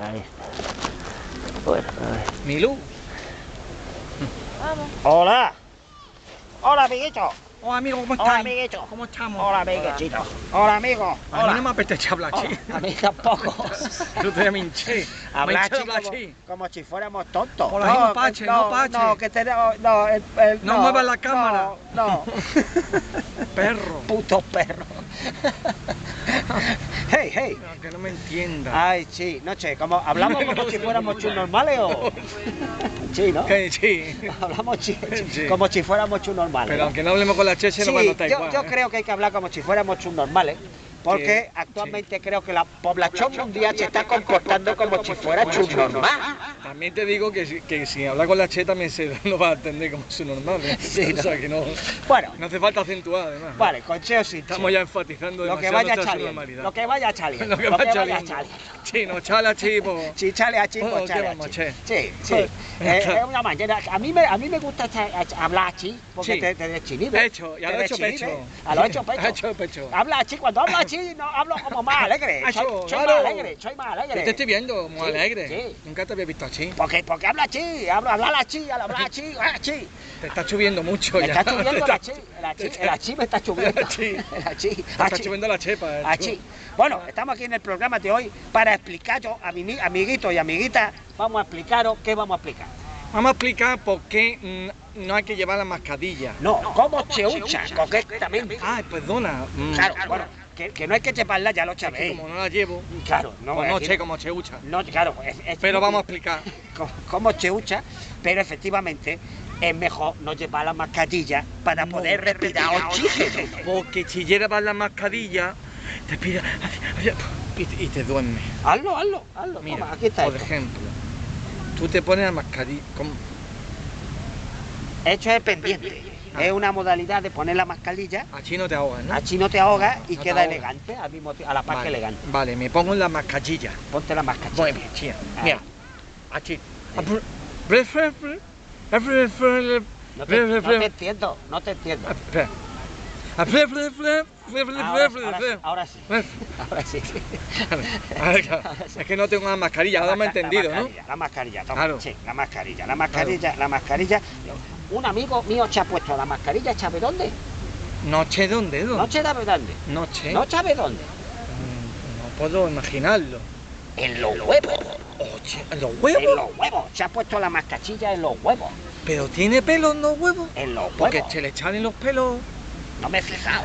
Ahí está. Bueno, a ver. Milú. Vamos. Hola. Hola, amiguito. Hola amigo, ¿cómo Hola, estás? amiguito. ¿Cómo estamos? Hola, amiguito. Hola, amigo. A mí Hola. no me apetece hablar Hola. chi. A mí tampoco. Yo te me hinché. Me Hablar así como, si fuéramos tontos. Hola, no, pache, que- no, pache. No, que tenemos. No, el, el- No muevas la cámara. No, no. Perro. Puto perro. hey, hey. No, que no me entienda. Ay, sí, no sé, como hablamos como si fuéramos chus normales o. Sí, ¿no? Sí. Hablamos chi- Sí. como si fuéramos chus normales. Pero ¿no? aunque no hablemos con la cheche, Sí, no notar yo, igual. yo ¿eh? creo que hay que hablar como si fuéramos chus normales, porque Sí, actualmente creo que la población mundial se está comportando como si fuera chus normal. También te digo que, si- que si habla con la che también se lo va a atender como su normal. ¿eh? Sí, o sea que no, Bueno, no hace falta acentuar además. vale, consejo sí. Estamos ya enfatizando lo que demasiado vaya nuestra chaliendo, lo que vaya chaliendo, Lo que va chaliendo. Sí, no, chala, chi, pues. Sí, chale a chico, Oh, ¿qué chale a chi. Sí, sí. Eh, es una manera. A mí me, a mí me gusta a- hablar así, porque Sí. te, te desinhibe. Hecho, y a te lo hecho desinhibe. pecho. A lo hecho pecho. A hecho pecho. Habla así, cuando hablo así, no hablo como más alegre. Hacho, Soy, claro. más alegre, soy más alegre. Yo te estoy viendo muy Sí, alegre. sí. Nunca te había visto así. Porque, porque habla así, hablo, hablar así, al hablar así, así. Te está subiendo mucho Me ya. está achí, el achí, el achí me está achí. El achí, Te está achí. subiendo la chepa. eh, Achí. Bueno, estamos aquí en el programa de hoy para explicaros a mi amiguitos y amiguitas, vamos a explicaros qué vamos a explicar. Vamos a explicar por qué mm, no hay que llevar la mascarilla. No, cómo se usa correctamente. Ay, perdona. mm, Claro, bueno, que, que no hay que llevarla, ya lo es que sabéis. como no la llevo, Claro, no, pues no cómo se usa. No, claro, es, es Pero vamos a explicar. se usa, pero efectivamente es mejor no llevar la mascarilla para No. poder respirar oxígeno. Porque si llevas la mascarilla, te pide y te- y te duerme. Hazlo, hazlo, hazlo. Mira, Toma, aquí está. por esto. ejemplo, tú te pones la mascarilla. ¿cómo? Hecho es pendiente. Ah. Es una modalidad de poner la mascarilla, Así no te ahogas, ¿no? así no te ahogas y No queda ahogas. elegante, al mismo a la par que Vale, elegante. vale, me pongo la mascarilla. Ponte la mascarilla. Muy bien, tía. Ah. Mira, aquí. No te, no te entiendo, no te entiendo. Ahora, ahora sí, ahora sí, ahora sí. Es que no tengo una mascarilla, ahora me he entendido, la ¿no? mascarilla, La mascarilla, toma, Claro. sí, la mascarilla, la mascarilla, la mascarilla. Un amigo mío se ha puesto la mascarilla, ¿sabe dónde? Noche dónde, No dónde? sabe dónde. Noche. No sabe dónde. Mm, No puedo imaginarlo. En los huevos. Oye, ¿los En huevos? los huevos. Se ha puesto la mascarilla en los huevos. ¿Pero tiene pelos en los huevos? En los Porque huevos. se le echan en los pelos. No me he fijado.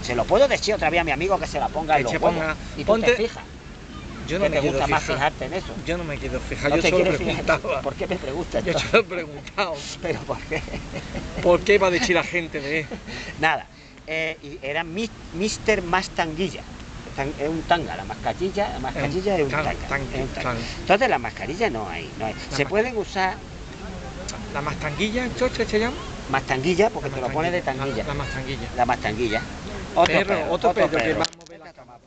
Se lo puedo decir otra vez a mi amigo que se la ponga Que en los huevos. ponga- Y tú ponte- te fijas. Yo no me te gusta más fijar. fijarte en eso. Yo no me quiero fijar, No yo te solo fijar. preguntaba. ¿Por qué me preguntas? Yo solo he preguntado. Pero ¿por qué? ¿Por qué iba a decir la gente de él? Nada. Eh, era Mr. Mastanguilla. Tan- Es un tanga, la mascarilla, la mascarilla es un tanga. tan- es un tanga. Entonces la mascarilla no hay, no hay. Se pueden usar ¿La mastanguilla, chocha, se llama? mastanguilla porque te lo pones de tanguilla. La, la mastanguilla. La mastanguilla. Otro Perro, perro, otro perro que va a mover la cama.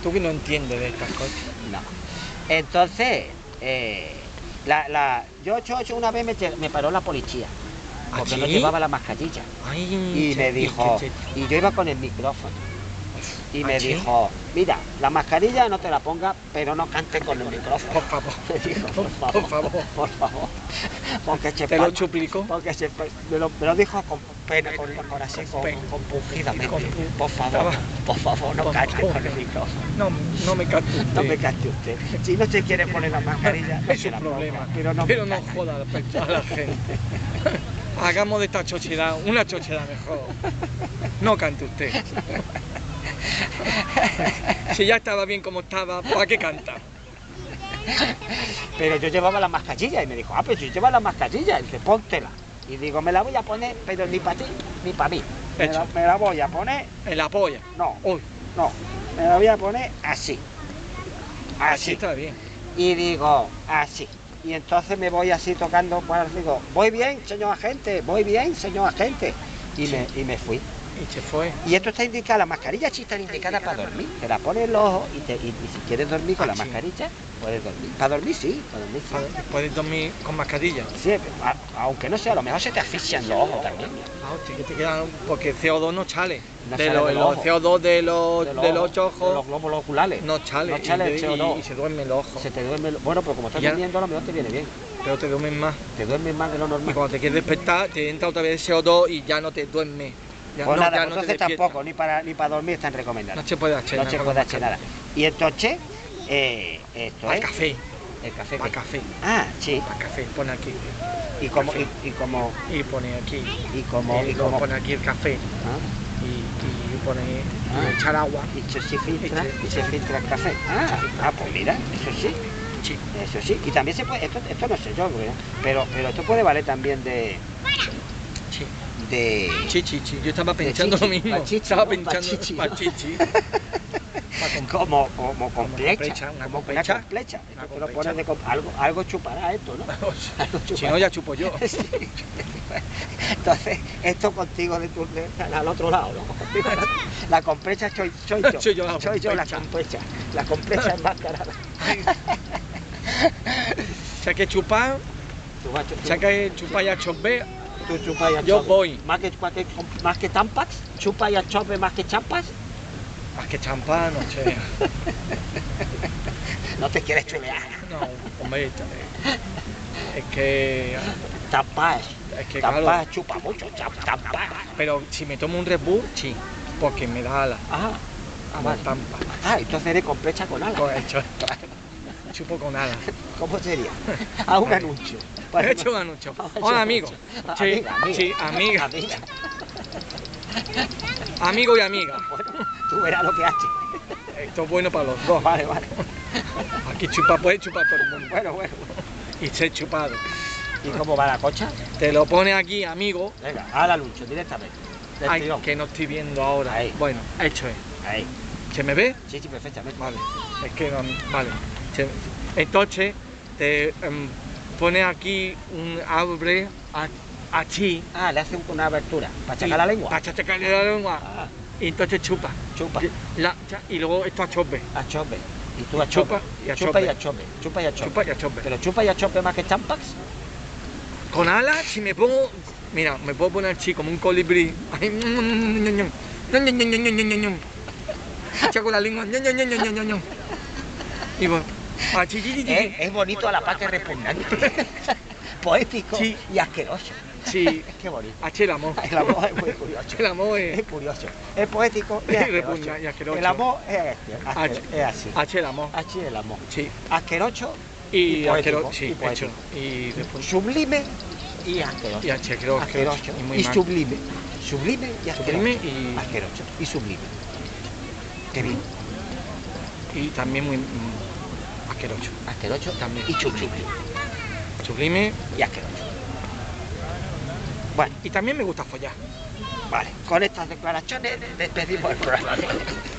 Tú que no entiendes de estas cosas. No. Entonces, eh, la, la, yo, yo, yo una vez me, me paró la policía porque no llevaba la mascarilla. Ay, Y me dijo, che, che. y yo iba con el micrófono. Y ¿Ah, me sí? dijo, mira, la mascarilla no te la pongas, pero no cantes con el micrófono. Por favor. Me dijo, por Por favor, favor. por favor. Porque se Te lo suplicó. Porque se, me, lo, me lo dijo con pena, con, con así, con, compungidamente. Con Por favor, por favor, no cante con el micrófono. No, no me cante usted. No me caste usted. Si no se quiere poner la mascarilla, no es la problema. ponga, pero no, me no caste. joda a la- gente. Hagamos de esta chochedad una chochedad mejor. No cante usted. Si ya estaba bien como estaba, ¿para qué canta? Pero yo llevaba la mascarilla y me dijo, ah, pero si llevas la mascarilla, y dice, póntela. Y digo, me la voy a poner, pero ni para ti, ni para mí. Me la, Hecho. me la voy a poner, En la polla. no, Uy, no, me la voy a poner así. así Así. está bien. Y digo, así. Y entonces me voy así tocando, pues digo, voy bien, señor agente, voy bien, señor agente. Y, me, y me fui. Y se fue. Y esto está indicado, las mascarillas sí están indicadas para dormir. Te la pones en los ojos y, te- y- y si quieres dormir con Ah, la sí. mascarilla, puedes dormir. Para dormir sí, para dormir sí. Puedes- Puedes dormir con mascarilla. Sí, a- aunque no sea, a lo mejor se te asfixian los ojos también. Ah, hostia, que te quedan. Porque CO2 no sale. No de los, de los los ojos. CO2 de los, de los ocho de los ojos glóbulos oculares. no sale. No el y, CO2. y- y se duermen los ojos. Se te duerme. el- Bueno, pero como estás durmiendo, a lo mejor te viene bien. Pero te duermen más. Te duermes más de lo Y normal. cuando te quieres despertar, te entra otra vez el CO2 y ya no te duerme. Ya Pues no, nada, ya pues no entonces tampoco, ni para, ni para dormir están recomendadas. No se puede hacer No nada se con puede hacer nada. Y entonces, eh, esto es. el café. El café. Para café. Ah, sí. Para café. Pone aquí. Y como, y, y como, Y pone aquí. y como, y como, pone aquí el café. ¿ah? Y, y pone Ah. y echar agua. y se, se filtra, Y se- y se filtra el café. Ah, ah, pues mira, eso sí, Sí. eso sí. Y también se puede, esto, esto no sé yo, pero, pero esto puede valer también de. De, sí. Yo estaba pensando lo mismo. pa' chichi, estaba pensando chichi, pa' ¿no? chichi. Pa' com- como, como con Como flecha, complecha, una como complecha. Complecha. Una lo complecha. pones de, algo, algo chupará esto, ¿no? Algo si no, ya chupo yo. Sí. Entonces, esto contigo de tu, de- al otro lado, ¿no? Otro- La compresa soy, soy yo. Soy yo la soy yo la compresa. La compresa enmascarada. Si hay que chupar, Tú vas a chu- si hay que chupar y a chopar, tú chupas y Yo voy. Más que, más que, más que tampax, chupa y achope más que champas. más que champán, no sé. No te quieres chulear. No, hombre, es que. Tapas. Es que claro. chupa mucho. Tapas. Pero si me tomo un Red Bull, sí. Porque me da ala. Ah, ah, Como vale. tampa. Ah, entonces eres con alas. Con hecho, chupo con ala. ¿Cómo sería? Haz un anuncio. He hecho un anuncio. Haz un anuncio. amigo. Sí, amiga, amiga. sí, amiga. Amiga. Amigo y amiga. Bueno, tú verás lo que haces. Esto es bueno para los dos. Vale, vale. Aquí chupa, puede chupar todo el mundo. Bueno, bueno. Y ser chupado. ¿Y cómo va la cocha? Te lo pone aquí, amigo. Venga, haz el anuncio directamente. Ay, que no estoy viendo ahora. Ahí. Bueno, hecho es. Ahí. ¿Se me ve? Sí, sí, perfectamente. Vale. Es que no, vale. Entonces, te em, pone aquí un abre a- aquí. Ah, le hace un- una abertura para sacar la lengua. Para sacarle la lengua. Ah, Y entonces chupa. chupa. La- y luego esto a chope. A chope. Y tú a Chupa chope. y a chupa y a chope. Chupa y a chope. Chupa y a chope. Pero chupa y a chope más que champax. Con alas, si me pongo. Mira, me puedo poner así como un colibrí. Saco la lengua. Y voy. Chi, Es, es bonito a la par que repugnante. Poético Sí. y asqueroso. Sí, Qué bonito. así el amor. El amor es muy curioso. El amor es. Es curioso. Es poético y asqueroso. y asqueroso. El amor es, este, asque- H. es así. H el amor. Es el amor. Sí. Asqueroso Y, Y poético, asqueroso. Sí, y poético. hecho. Y sublime y asqueroso. Y asqueroso. asqueroso Y muy y sublime. Sublime y asqueroso. Sublime y- Asqueroso y sublime. Qué bien. Y también muy. Asqueroso. Asqueroso También. y sublime. Sublime. Y asqueroso. Bueno, Y también me gusta follar. vale. Con estas declaraciones despedimos el programa.